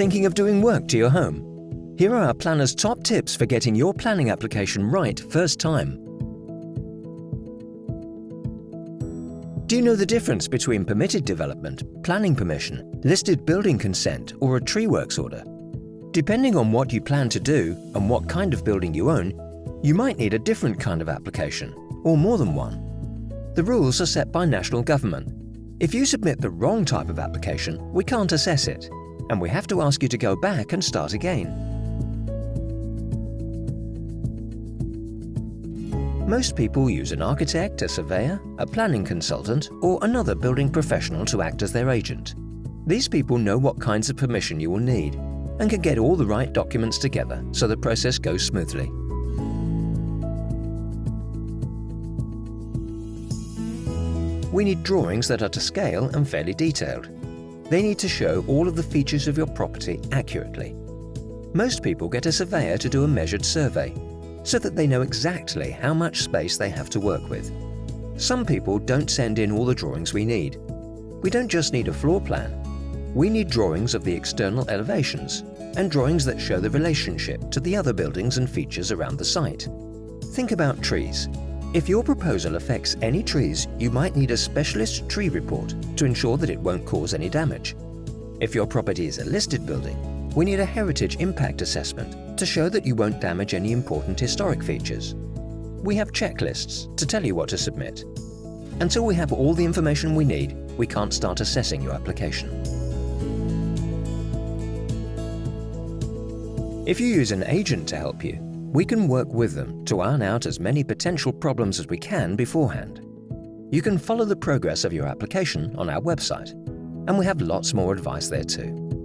Thinking of doing work to your home? Here are our planner's top tips for getting your planning application right first time. Do you know the difference between permitted development, planning permission, listed building consent or a tree works order? Depending on what you plan to do and what kind of building you own, you might need a different kind of application, or more than one. The rules are set by national government. If you submit the wrong type of application, we can't assess it and we have to ask you to go back and start again. Most people use an architect, a surveyor, a planning consultant or another building professional to act as their agent. These people know what kinds of permission you will need and can get all the right documents together so the process goes smoothly. We need drawings that are to scale and fairly detailed. They need to show all of the features of your property accurately. Most people get a surveyor to do a measured survey, so that they know exactly how much space they have to work with. Some people don't send in all the drawings we need. We don't just need a floor plan. We need drawings of the external elevations and drawings that show the relationship to the other buildings and features around the site. Think about trees. If your proposal affects any trees, you might need a specialist tree report to ensure that it won't cause any damage. If your property is a listed building, we need a heritage impact assessment to show that you won't damage any important historic features. We have checklists to tell you what to submit. Until we have all the information we need, we can't start assessing your application. If you use an agent to help you, we can work with them to iron out as many potential problems as we can beforehand. You can follow the progress of your application on our website, and we have lots more advice there too.